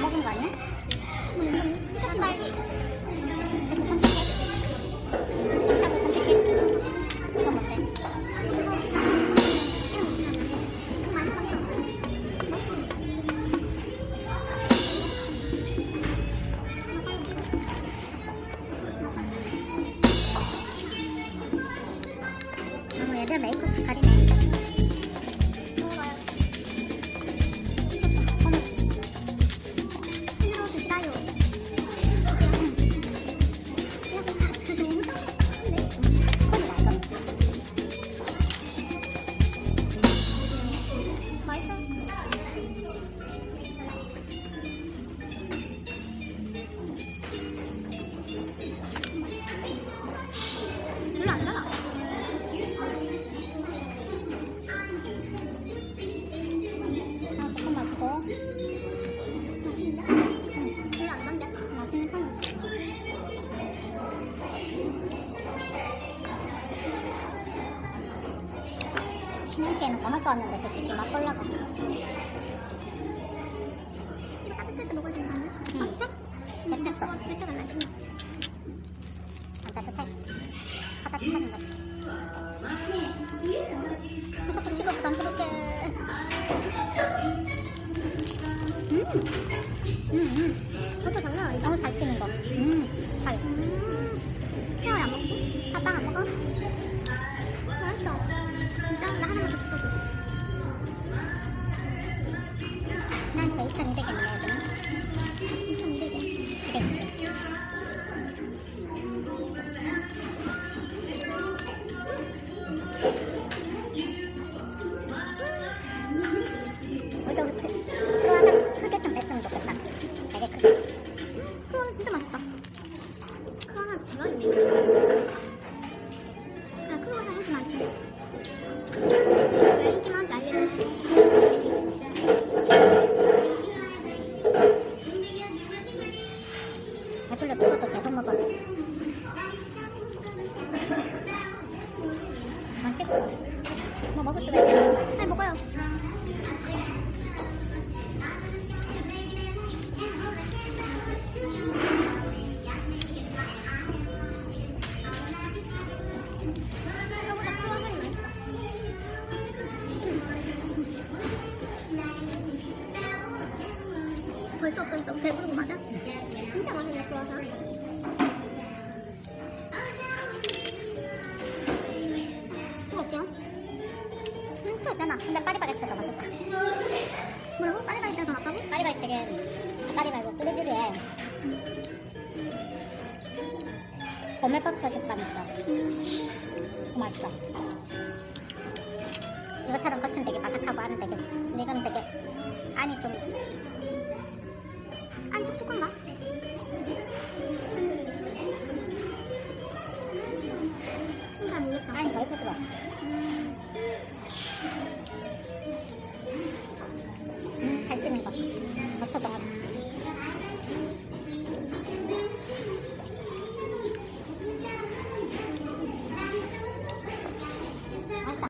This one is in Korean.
거 아니야? 음, 딸기. 이렇게 선택해. 사도 선택해. 이건 뭔데? 아, 얘들 메이크 스타일이네. 신혼기에는 더 갖고 왔는데 솔직히 맛 볼라고. 이거 따뜻할 때 먹어야 되는 거 아니야? 응. 응. 냅혔어. 냅혀가 맛있네. 안 따뜻해. 하다 차는 거. 자꾸 치고 부담스럽게. 음, 난 진짜 2,200엔 뭐 먹을 수가 있겠네. 빨리 먹어요. 벌써 없어졌어. 배부른 거 맞아? 진짜 맛있네, 크로 음, 있잖아. 근데 파리바게트가 더 맛있다. 뭐라고? 파리바게트가 더 낫다고? 파리바게트, 파리 말고 뚜레쥬르에 고멜버터 식감 있어. 그거 맛있어. 이거처럼 겉은 되게 바삭하고 안은 되게, 근데 이거는 되게 안이 좀